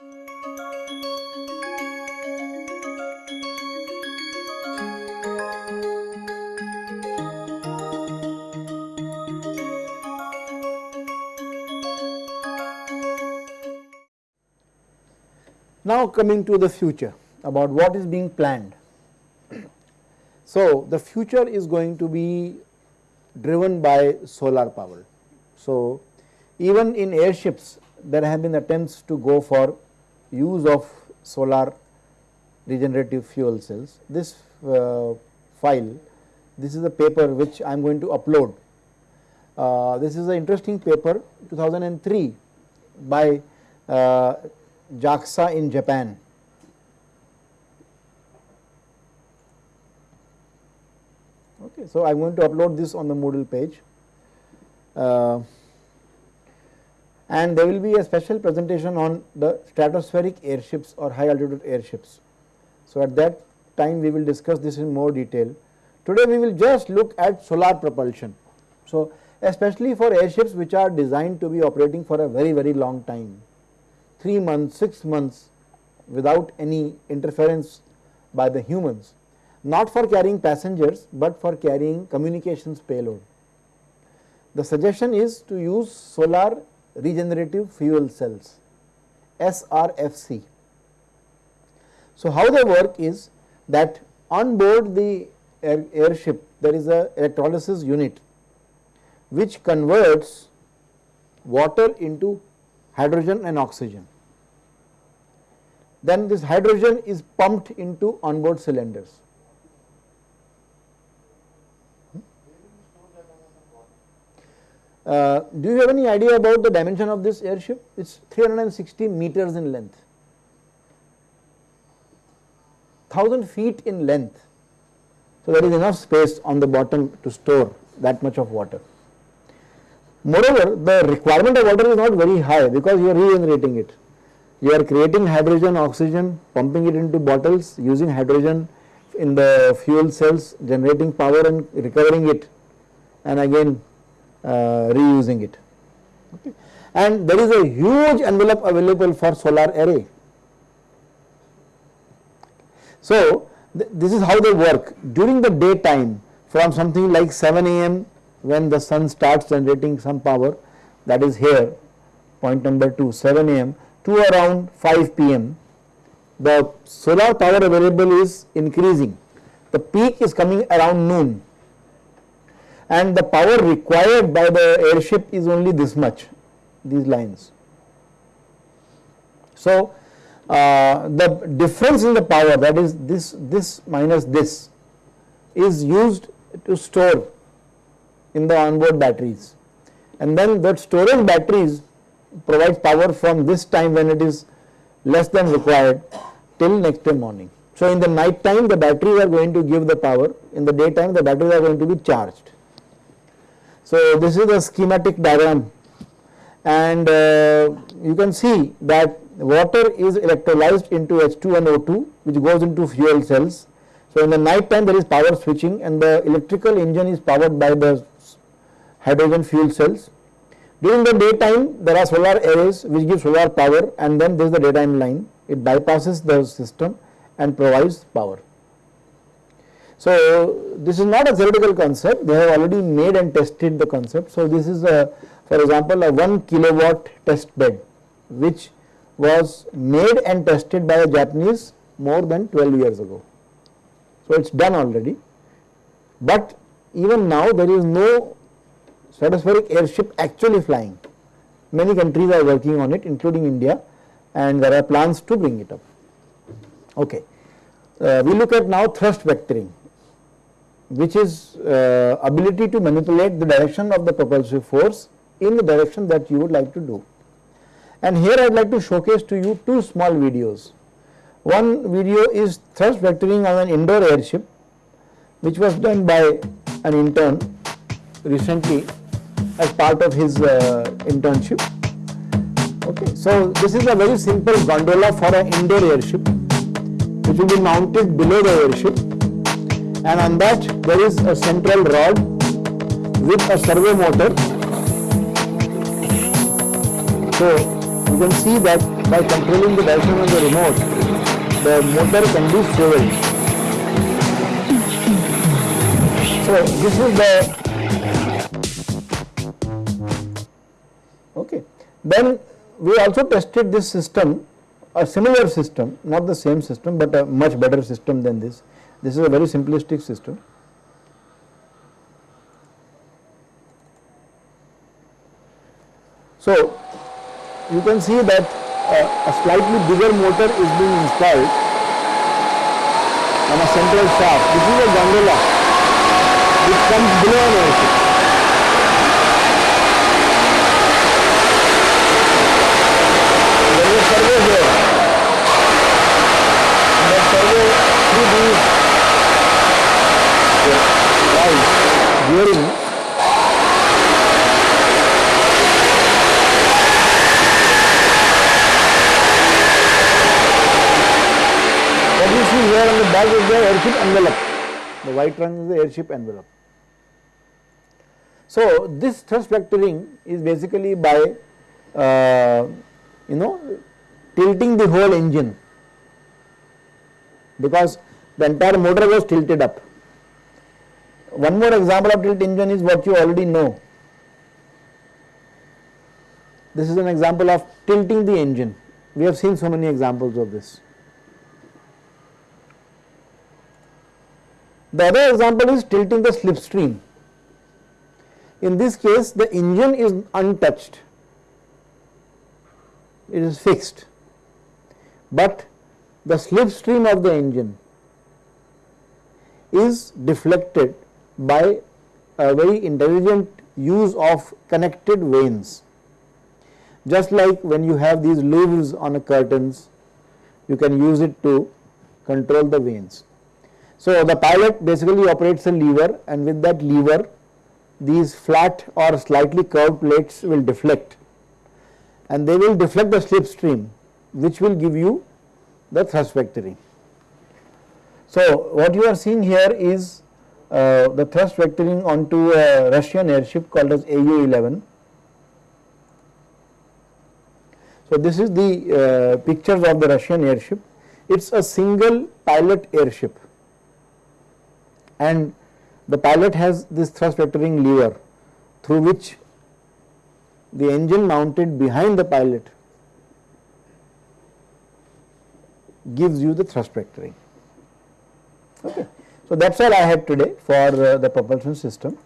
Now coming to the future about what is being planned. So, the future is going to be driven by solar power. So, even in airships there have been attempts to go for use of solar regenerative fuel cells. This uh, file, this is a paper which I am going to upload. Uh, this is an interesting paper 2003 by uh, JAXA in Japan. Okay, so I am going to upload this on the Moodle page. And there will be a special presentation on the stratospheric airships or high altitude airships. So, at that time we will discuss this in more detail. Today we will just look at solar propulsion. So, especially for airships which are designed to be operating for a very very long time 3 months, 6 months without any interference by the humans, not for carrying passengers, but for carrying communications payload. The suggestion is to use solar regenerative fuel cells SRFC. So, how they work is that on board the air, airship there is a electrolysis unit which converts water into hydrogen and oxygen. Then this hydrogen is pumped into onboard cylinders. Uh, do you have any idea about the dimension of this airship? It is 360 meters in length, 1000 feet in length. So, there is enough space on the bottom to store that much of water. Moreover, the requirement of water is not very high because you are regenerating it. You are creating hydrogen, oxygen, pumping it into bottles, using hydrogen in the fuel cells, generating power and recovering it and again Uh, reusing it. Okay. And there is a huge envelope available for solar array. So, th this is how they work during the daytime from something like 7 am when the sun starts generating some power that is here point number 2 7 am to around 5 pm the solar power available is increasing the peak is coming around noon and the power required by the airship is only this much these lines. So, uh, the difference in the power that is this this minus this is used to store in the onboard batteries and then that storage batteries provides power from this time when it is less than required till next day morning. So, in the night time the batteries are going to give the power, in the daytime the batteries are going to be charged. So, this is the schematic diagram and uh, you can see that water is electrolyzed into H2 and O2 which goes into fuel cells. So, in the night time there is power switching and the electrical engine is powered by the hydrogen fuel cells. During the daytime there are solar arrays which give solar power and then there is the daytime line it bypasses the system and provides power. So, this is not a theoretical concept they have already made and tested the concept. So, this is a for example a 1 kilowatt test bed which was made and tested by a Japanese more than 12 years ago. So, it is done already, but even now there is no stratospheric airship actually flying. Many countries are working on it including India and there are plans to bring it up. Okay. Uh, we look at now thrust vectoring which is uh, ability to manipulate the direction of the propulsive force in the direction that you would like to do. And here I would like to showcase to you two small videos. One video is thrust vectoring on an indoor airship which was done by an intern recently as part of his uh, internship. Okay, so this is a very simple gondola for an indoor airship which will be mounted below the airship and on that there is a central rod with a servo motor. So you can see that by controlling the direction on the remote, the motor can be swiveled. So this is the okay. Then we also tested this system, a similar system, not the same system, but a much better system than this. This is a very simplistic system. So, you can see that uh, a slightly bigger motor is being installed on a central shaft. This is a gondola which comes below an airship. There is a servo here. And that servo through these valves gearing the is the airship envelope. The white run is the airship envelope. So, this thrust vectoring is basically by uh, you know tilting the whole engine because the entire motor was tilted up. One more example of tilt engine is what you already know. This is an example of tilting the engine. We have seen so many examples of this. The other example is tilting the slipstream. In this case, the engine is untouched, it is fixed, but the slipstream of the engine is deflected by a very intelligent use of connected vanes. Just like when you have these leaves on a curtains, you can use it to control the vanes. So, the pilot basically operates a lever and with that lever these flat or slightly curved plates will deflect and they will deflect the slipstream which will give you the thrust vectoring. So, what you are seeing here is uh, the thrust vectoring onto a Russian airship called as AU-11. So, this is the uh, pictures of the Russian airship. It is a single pilot airship and the pilot has this thrust vectoring lever through which the engine mounted behind the pilot gives you the thrust vectoring. Okay. So, that is all I had today for uh, the propulsion system.